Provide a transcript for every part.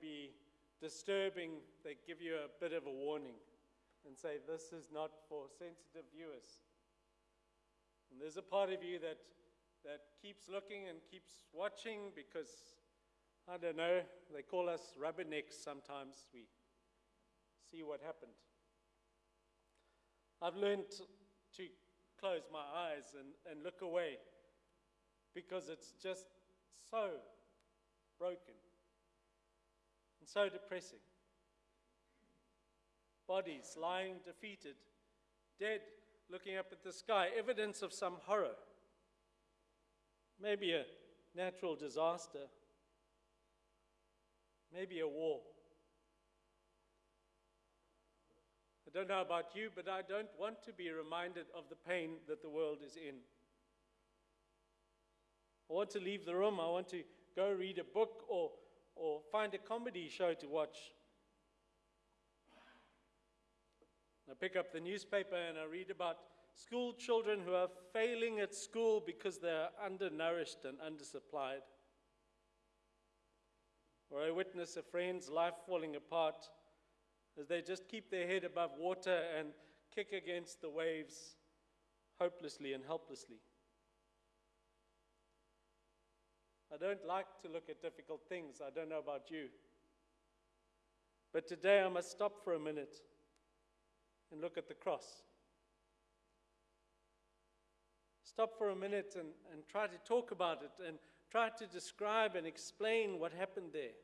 be disturbing, they give you a bit of a warning and say, This is not for sensitive viewers. And there's a part of you that, that keeps looking and keeps watching because, I don't know, they call us rubbernecks sometimes. We see what happened. I've learned to close my eyes and, and look away because it's just so broken and so depressing. Bodies lying defeated, dead, looking up at the sky, evidence of some horror. Maybe a natural disaster, maybe a war. I don't know about you, but I don't want to be reminded of the pain that the world is in. I want to leave the room. I want to go read a book or, or find a comedy show to watch. I pick up the newspaper and I read about school children who are failing at school because they are undernourished and undersupplied. Or I witness a friend's life falling apart as they just keep their head above water and kick against the waves hopelessly and helplessly. I don't like to look at difficult things. I don't know about you. But today I must stop for a minute and look at the cross. Stop for a minute and, and try to talk about it and try to describe and explain what happened there.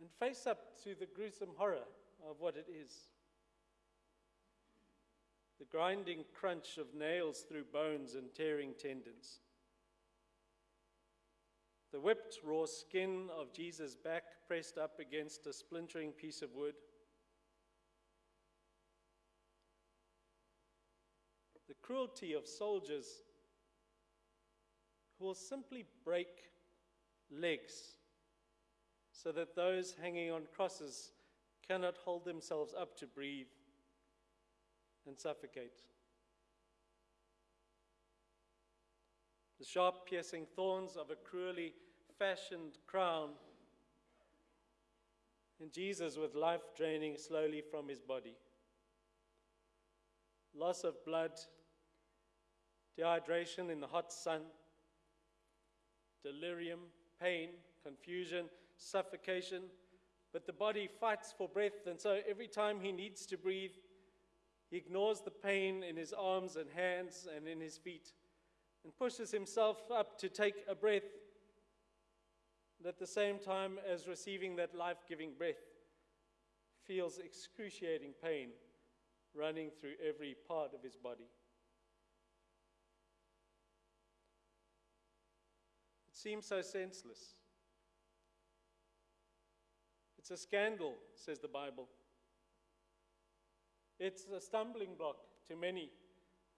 And face up to the gruesome horror of what it is the grinding crunch of nails through bones and tearing tendons. The whipped raw skin of Jesus' back pressed up against a splintering piece of wood. The cruelty of soldiers who will simply break legs so that those hanging on crosses cannot hold themselves up to breathe and suffocate. The sharp, piercing thorns of a cruelly fashioned crown, and Jesus with life draining slowly from his body. Loss of blood, dehydration in the hot sun, delirium, pain, confusion, suffocation. But the body fights for breath, and so every time he needs to breathe, he ignores the pain in his arms and hands and in his feet and pushes himself up to take a breath. And at the same time as receiving that life giving breath, feels excruciating pain running through every part of his body. It seems so senseless. It's a scandal, says the Bible. It's a stumbling block to many,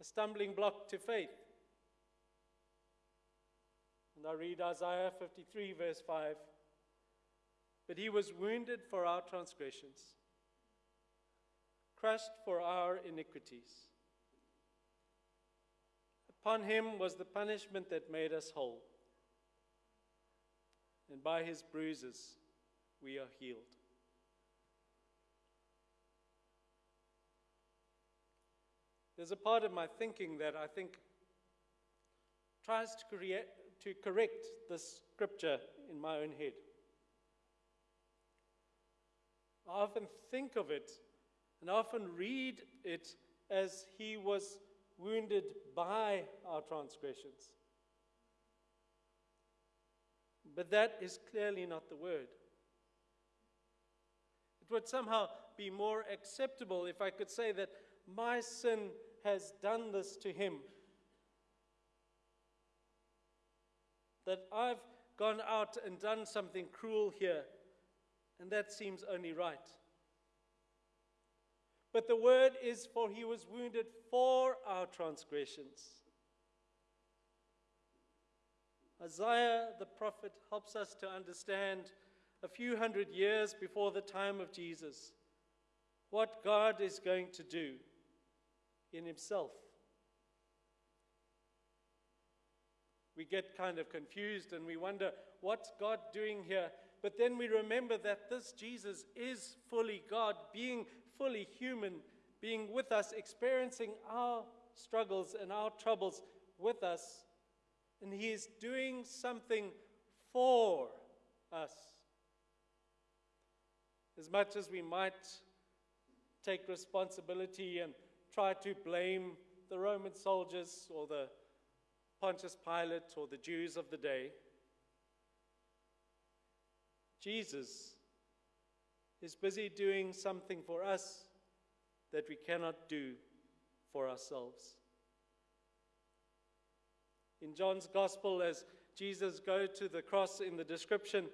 a stumbling block to faith. And I read Isaiah 53, verse 5. But he was wounded for our transgressions, crushed for our iniquities. Upon him was the punishment that made us whole, and by his bruises we are healed. There's a part of my thinking that I think tries to, create, to correct this scripture in my own head. I often think of it and I often read it as he was wounded by our transgressions. But that is clearly not the word. It would somehow be more acceptable if I could say that my sin has done this to him. That I've gone out and done something cruel here, and that seems only right. But the word is, for he was wounded for our transgressions. Isaiah the prophet helps us to understand a few hundred years before the time of Jesus what God is going to do in himself. we get kind of confused and we wonder, what's God doing here? But then we remember that this Jesus is fully God, being fully human, being with us, experiencing our struggles and our troubles with us. And He is doing something for us. As much as we might take responsibility and try to blame the Roman soldiers or the Pontius Pilate or the Jews of the day, Jesus is busy doing something for us that we cannot do for ourselves. In John's Gospel, as Jesus goes to the cross in the description,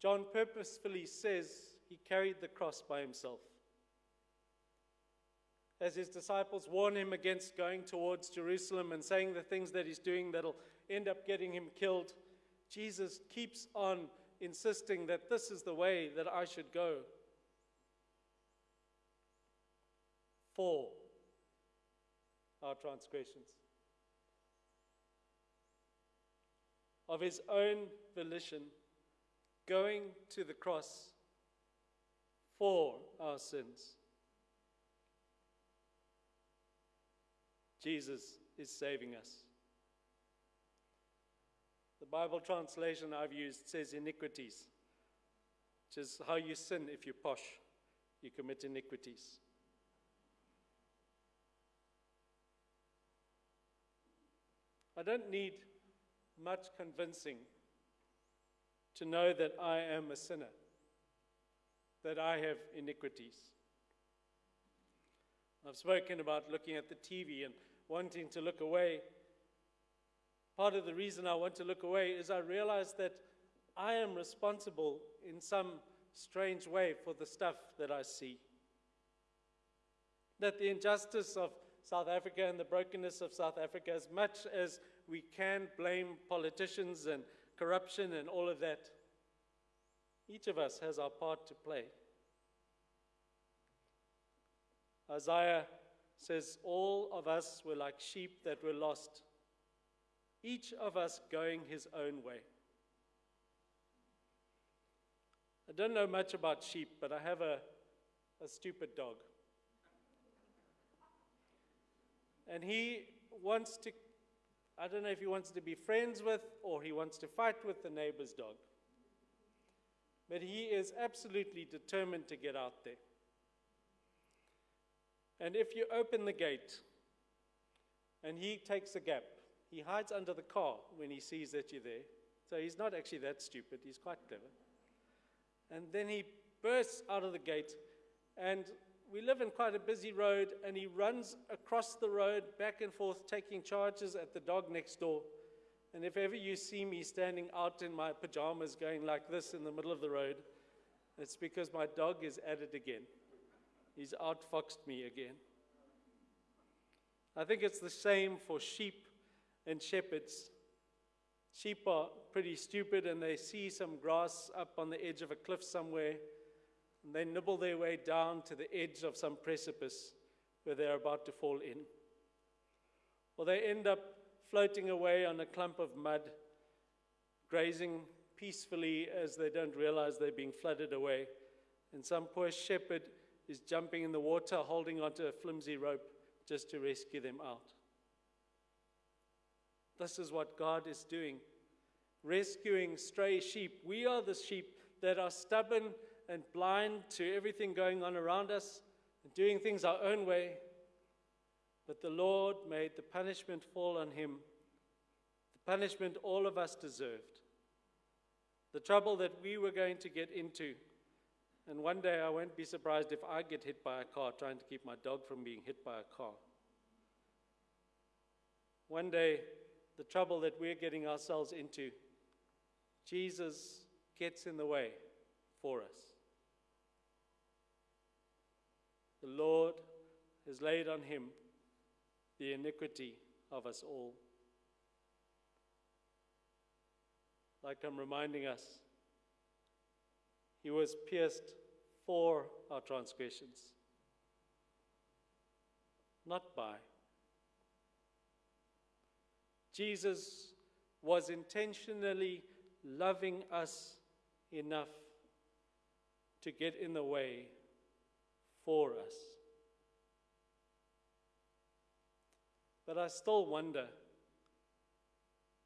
John purposefully says he carried the cross by himself. As his disciples warn him against going towards Jerusalem and saying the things that he's doing that'll end up getting him killed, Jesus keeps on insisting that this is the way that I should go. For our transgressions. Of his own volition, going to the cross for our sins. Jesus is saving us. The Bible translation I've used says iniquities, which is how you sin if you're posh. You commit iniquities. I don't need much convincing to know that I am a sinner, that I have iniquities. I've spoken about looking at the TV and wanting to look away part of the reason I want to look away is I realize that I am responsible in some strange way for the stuff that I see. That the injustice of South Africa and the brokenness of South Africa, as much as we can blame politicians and corruption and all of that, each of us has our part to play. Isaiah says, All of us were like sheep that were lost each of us going his own way. I don't know much about sheep, but I have a, a stupid dog. And he wants to, I don't know if he wants to be friends with or he wants to fight with the neighbor's dog. But he is absolutely determined to get out there. And if you open the gate and he takes a gap, he hides under the car when he sees that you're there. So he's not actually that stupid, he's quite clever. And then he bursts out of the gate, and we live in quite a busy road, and he runs across the road back and forth, taking charges at the dog next door. And if ever you see me standing out in my pajamas going like this in the middle of the road, it's because my dog is at it again. He's outfoxed me again. I think it's the same for sheep and shepherds. Sheep are pretty stupid and they see some grass up on the edge of a cliff somewhere and they nibble their way down to the edge of some precipice where they're about to fall in. Or they end up floating away on a clump of mud, grazing peacefully as they don't realize they're being flooded away. And some poor shepherd is jumping in the water, holding onto a flimsy rope just to rescue them out. This is what God is doing rescuing stray sheep. We are the sheep that are stubborn and blind to everything going on around us and doing things our own way. But the Lord made the punishment fall on him, the punishment all of us deserved, the trouble that we were going to get into. And one day I won't be surprised if I get hit by a car trying to keep my dog from being hit by a car. One day the trouble that we're getting ourselves into, Jesus gets in the way for us. The Lord has laid on him the iniquity of us all. Like I'm reminding us, he was pierced for our transgressions, not by. Jesus was intentionally loving us enough to get in the way for us. But I still wonder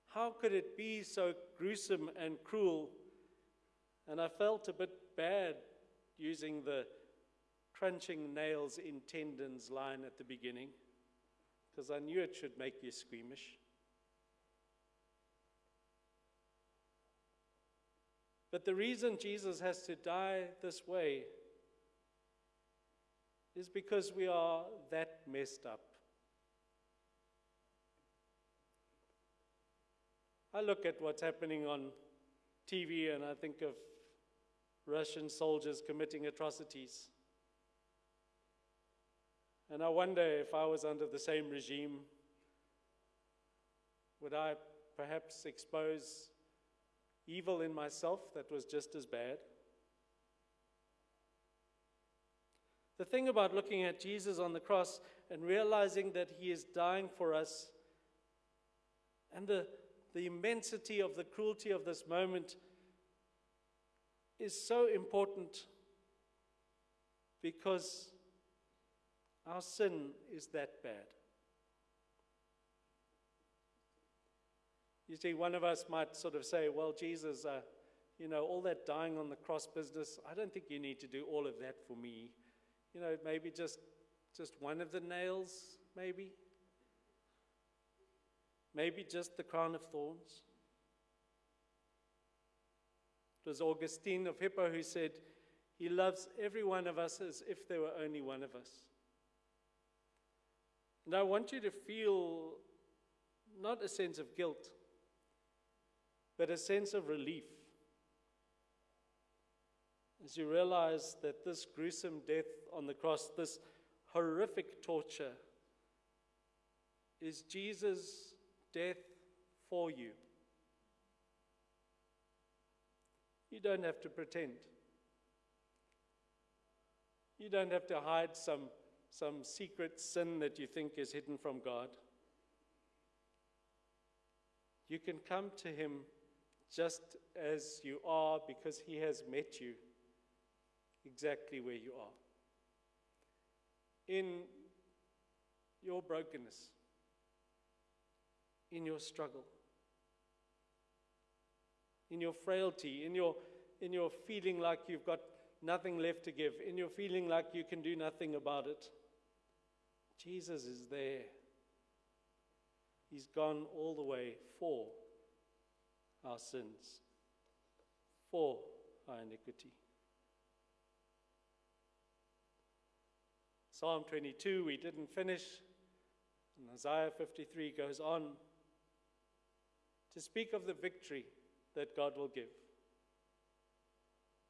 how could it be so gruesome and cruel? And I felt a bit bad using the crunching nails in tendons line at the beginning because I knew it should make you squeamish. But the reason Jesus has to die this way is because we are that messed up. I look at what's happening on TV and I think of Russian soldiers committing atrocities. And I wonder if I was under the same regime, would I perhaps expose evil in myself that was just as bad? The thing about looking at Jesus on the cross and realizing that he is dying for us and the the immensity of the cruelty of this moment is so important because our sin is that bad. You see, one of us might sort of say, Well, Jesus, uh, you know, all that dying on the cross business, I don't think you need to do all of that for me. You know, maybe just, just one of the nails, maybe. Maybe just the crown of thorns. It was Augustine of Hippo who said, He loves every one of us as if there were only one of us. And I want you to feel not a sense of guilt, but a sense of relief as you realize that this gruesome death on the cross, this horrific torture, is Jesus' death for you. You don't have to pretend. You don't have to hide some, some secret sin that you think is hidden from God. You can come to Him just as you are because He has met you exactly where you are. In your brokenness, in your struggle, in your frailty, in your, in your feeling like you've got nothing left to give, in your feeling like you can do nothing about it. Jesus is there. He's gone all the way for our sins, for our iniquity. Psalm 22, we didn't finish. And Isaiah 53 goes on to speak of the victory that God will give.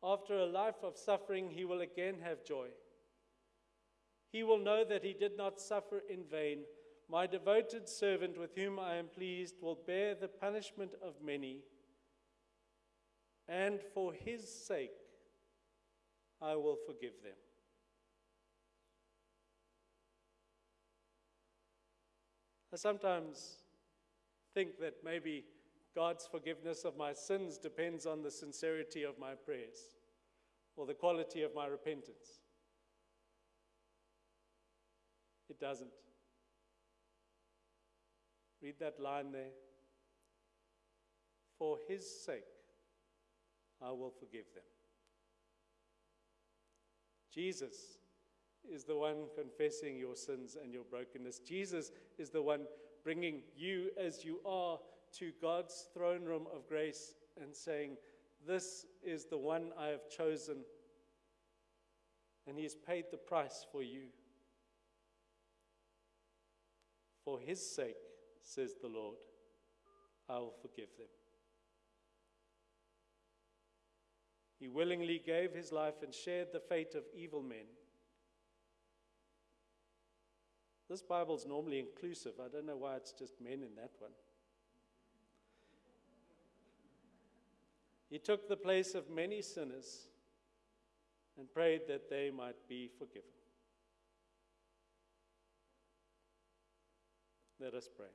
After a life of suffering, he will again have joy. He will know that he did not suffer in vain. My devoted servant with whom I am pleased will bear the punishment of many, and for his sake I will forgive them. I sometimes think that maybe God's forgiveness of my sins depends on the sincerity of my prayers or the quality of my repentance. It doesn't. Read that line there. For his sake, I will forgive them. Jesus is the one confessing your sins and your brokenness. Jesus is the one bringing you as you are to God's throne room of grace and saying, This is the one I have chosen, and He has paid the price for you. For His sake, says the Lord, I will forgive them. He willingly gave his life and shared the fate of evil men. This Bible is normally inclusive. I don't know why it's just men in that one. He took the place of many sinners and prayed that they might be forgiven. Let us pray.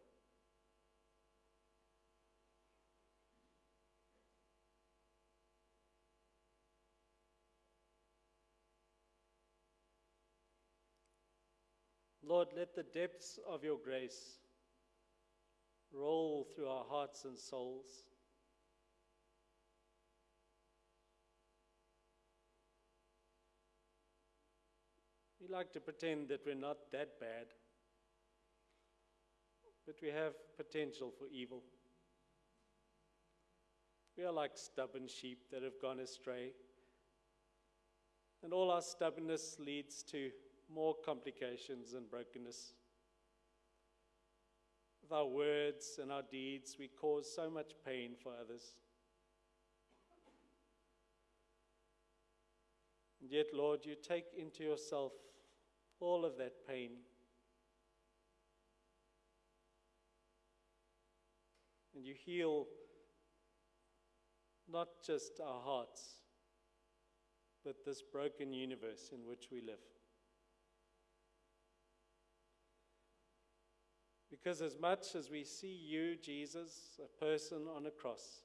Lord, let the depths of your grace roll through our hearts and souls like to pretend that we're not that bad, but we have potential for evil. We are like stubborn sheep that have gone astray. And all our stubbornness leads to more complications and brokenness. With our words and our deeds, we cause so much pain for others. And yet, Lord, you take into yourself all of that pain. And you heal not just our hearts, but this broken universe in which we live. Because as much as we see you, Jesus, a person on a cross,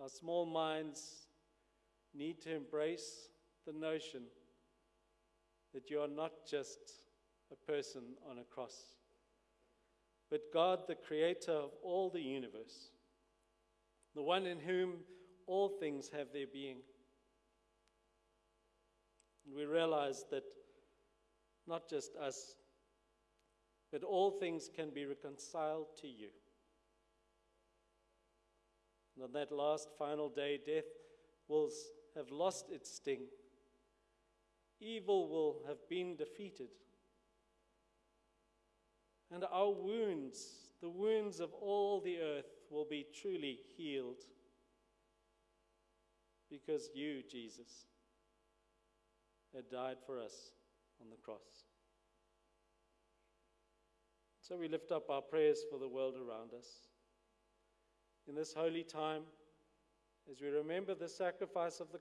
our small minds need to embrace the notion that you are not just a person on a cross, but God, the creator of all the universe, the one in whom all things have their being. And we realize that not just us, but all things can be reconciled to you. And on that last final day, death will have lost its sting. Evil will have been defeated. And our wounds, the wounds of all the earth, will be truly healed. Because you, Jesus, had died for us on the cross. So we lift up our prayers for the world around us. In this holy time, as we remember the sacrifice of the